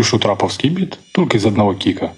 Пишу траповский бит только из одного кика.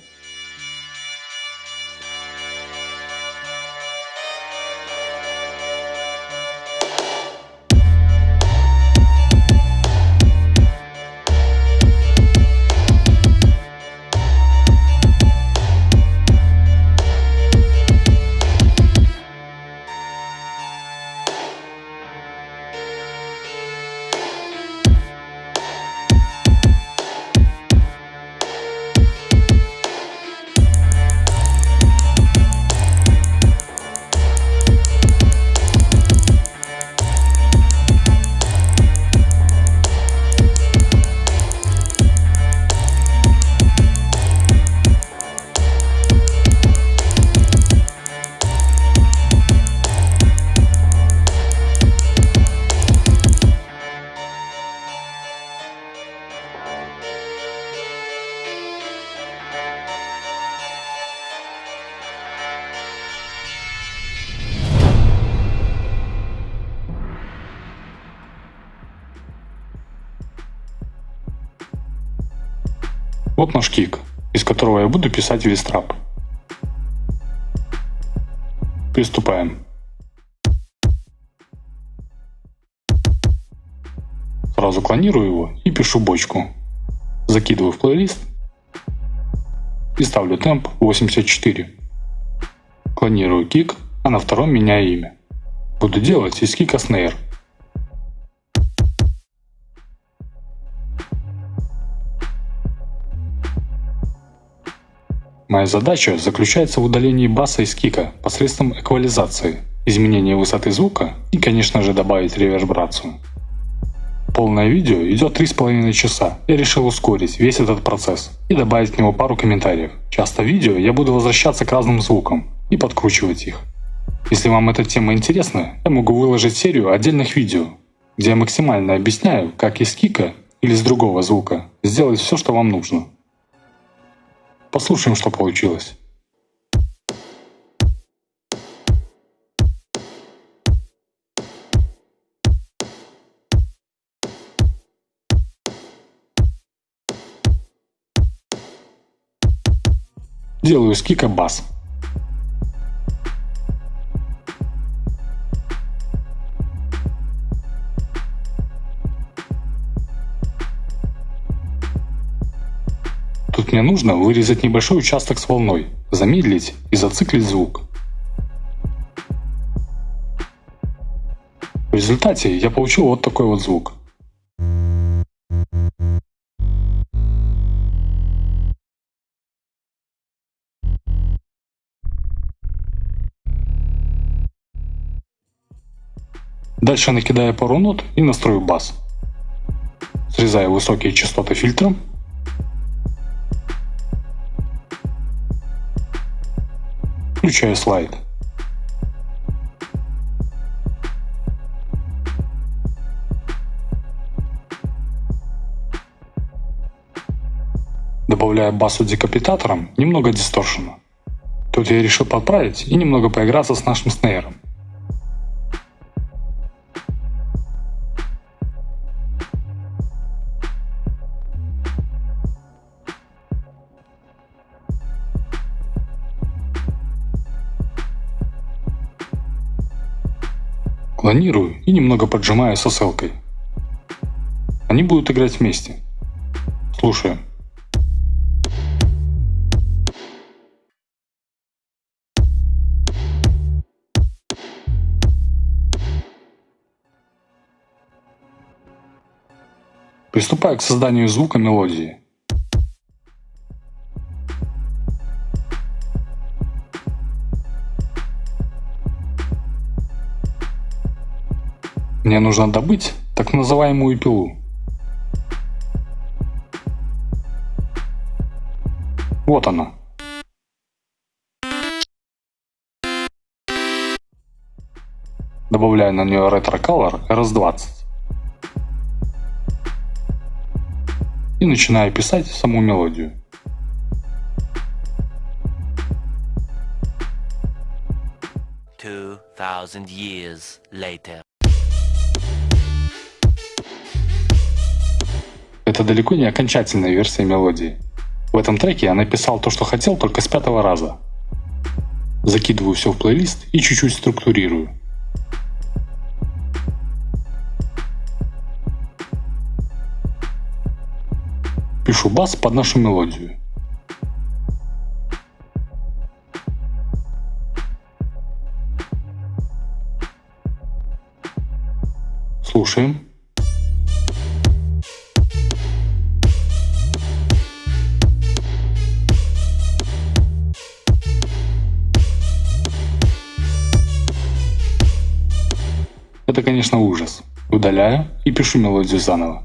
Вот наш кик, из которого я буду писать весь трап. Приступаем. Сразу клонирую его и пишу бочку. Закидываю в плейлист и ставлю темп 84. Клонирую кик, а на втором меняю имя. Буду делать из кика снейр. Моя задача заключается в удалении баса из кика посредством эквализации, изменения высоты звука и, конечно же, добавить ревербрацию. Полное видео идет 3,5 часа. Я решил ускорить весь этот процесс и добавить к нему пару комментариев. Часто в видео я буду возвращаться к разным звукам и подкручивать их. Если вам эта тема интересна, я могу выложить серию отдельных видео, где я максимально объясняю, как из кика или с другого звука сделать все, что вам нужно. Послушаем, что получилось. Делаю с бас. Тут мне нужно вырезать небольшой участок с волной, замедлить и зациклить звук. В результате я получил вот такой вот звук. Дальше накидаю пару нот и настрою бас. Срезаю высокие частоты фильтром Включаю слайд. Добавляю басу декапитатором немного дисторшена. Тут я решил подправить и немного поиграться с нашим снейром. Клонирую и немного поджимаю с ссылкой. Они будут играть вместе. Слушаем. Приступаю к созданию звука мелодии. Мне нужно добыть так называемую пилу. Вот она. Добавляю на нее Retro Color RS20. И начинаю писать саму мелодию. Two thousand years later. Это далеко не окончательная версия мелодии. В этом треке я написал то, что хотел, только с пятого раза. Закидываю все в плейлист и чуть-чуть структурирую. Пишу бас под нашу мелодию. Слушаем. Конечно, ужас. Удаляю и пишу мелодию заново.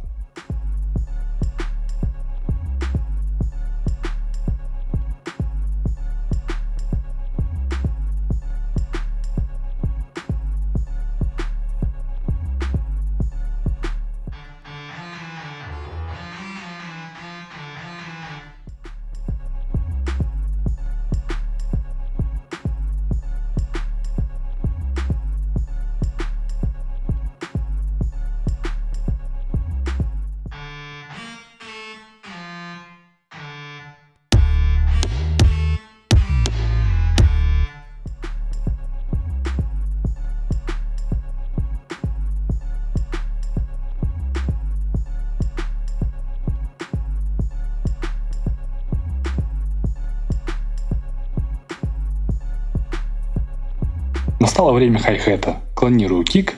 Настало время хай-хета. Клонирую кик,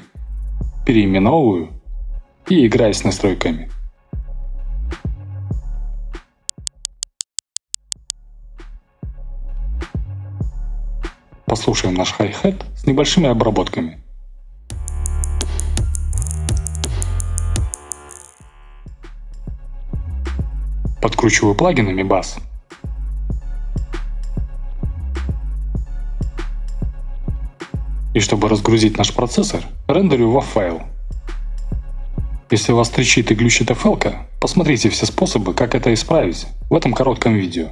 переименовываю и играю с настройками. Послушаем наш хай-хет с небольшими обработками. Подкручиваю плагинами бас И чтобы разгрузить наш процессор, рендерю во файл. Если вас трещит и глючит FL, посмотрите все способы, как это исправить в этом коротком видео.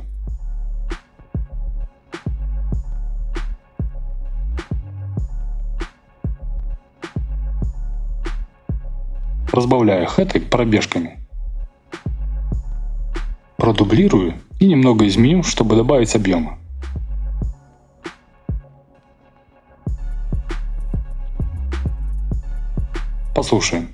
Разбавляю хэты пробежками. Продублирую и немного изменю, чтобы добавить объема. Послушаем.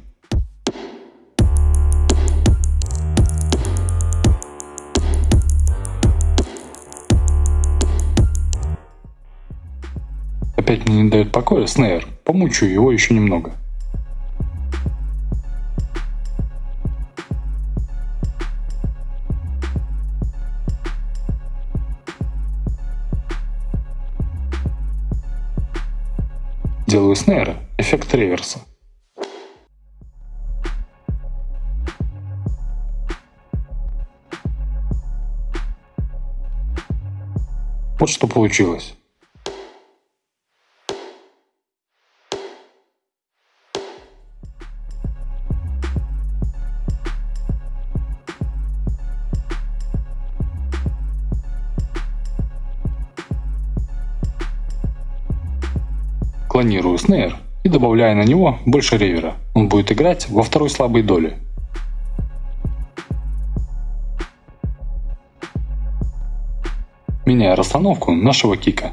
Опять мне не дает покоя снейр. Помучаю его еще немного. Делаю снейра эффект реверса. Вот что получилось. Клонирую снейр и добавляю на него больше ревера. Он будет играть во второй слабой доли. Расстановку нашего кика.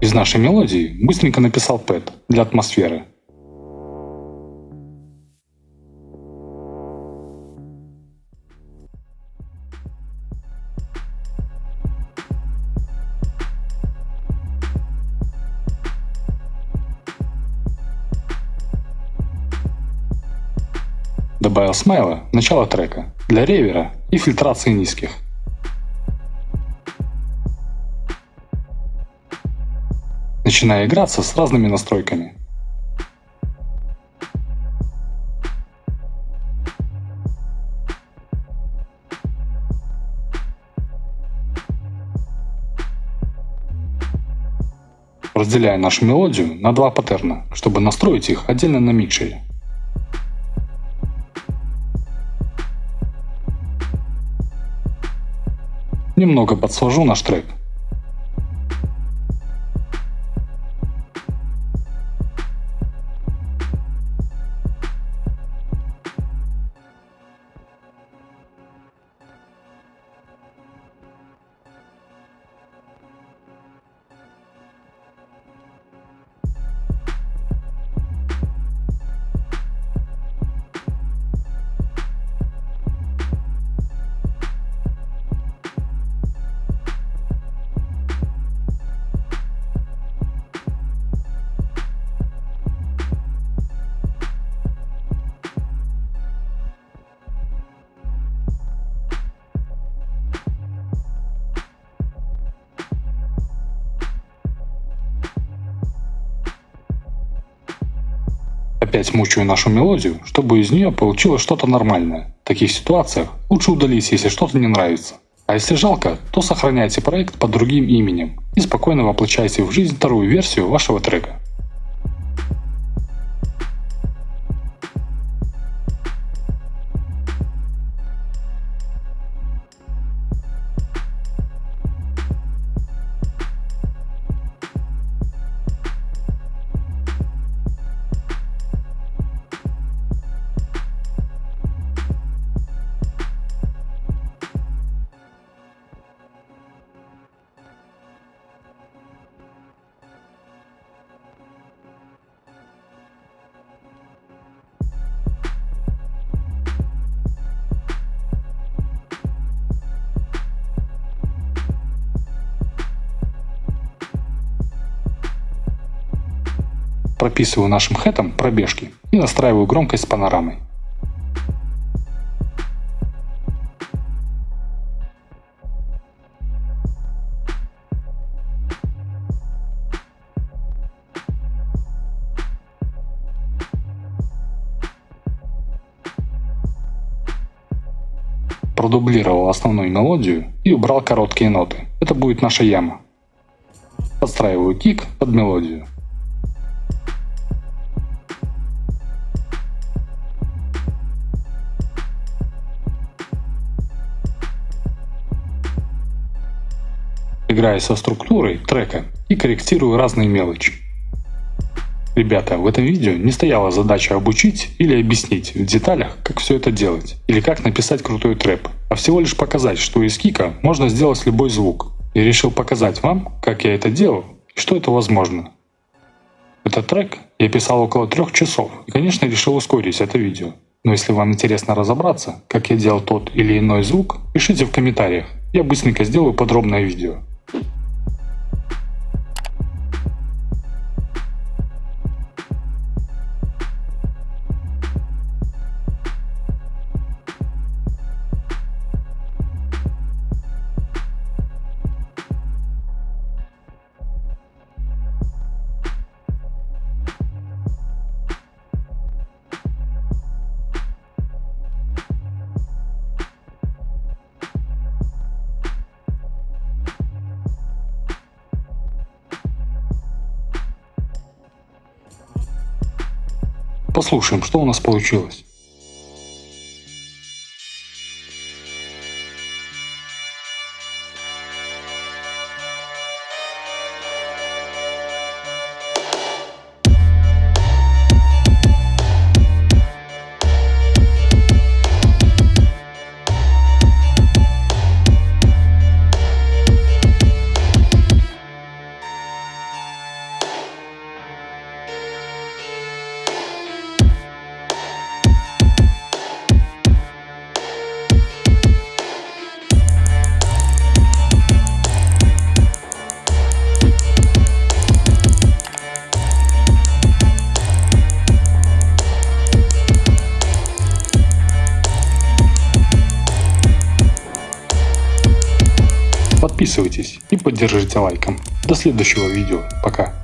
Из нашей мелодии быстренько написал пэт для атмосферы. Добавил смайла начало трека для ревера и фильтрации низких. Начиная играться с разными настройками. Разделяя нашу мелодию на два паттерна, чтобы настроить их отдельно на микшере. Немного подсложу наш трек. Опять мучаю нашу мелодию, чтобы из нее получилось что-то нормальное. В таких ситуациях лучше удалить, если что-то не нравится. А если жалко, то сохраняйте проект под другим именем и спокойно воплощайте в жизнь вторую версию вашего трека. Прописываю нашим хэтом пробежки и настраиваю громкость с панорамой. продублировал основную мелодию и убрал короткие ноты. Это будет наша яма. Подстраиваю кик под мелодию. Играя со структурой трека и корректирую разные мелочи. Ребята, в этом видео не стояла задача обучить или объяснить в деталях, как все это делать, или как написать крутой трэп, а всего лишь показать, что из кика можно сделать любой звук. И решил показать вам, как я это делал и что это возможно. Этот трек я писал около трех часов и, конечно, решил ускорить это видео. Но если вам интересно разобраться, как я делал тот или иной звук, пишите в комментариях, я быстренько сделаю подробное видео. you Послушаем, что у нас получилось. Подписывайтесь и поддержите лайком. До следующего видео. Пока.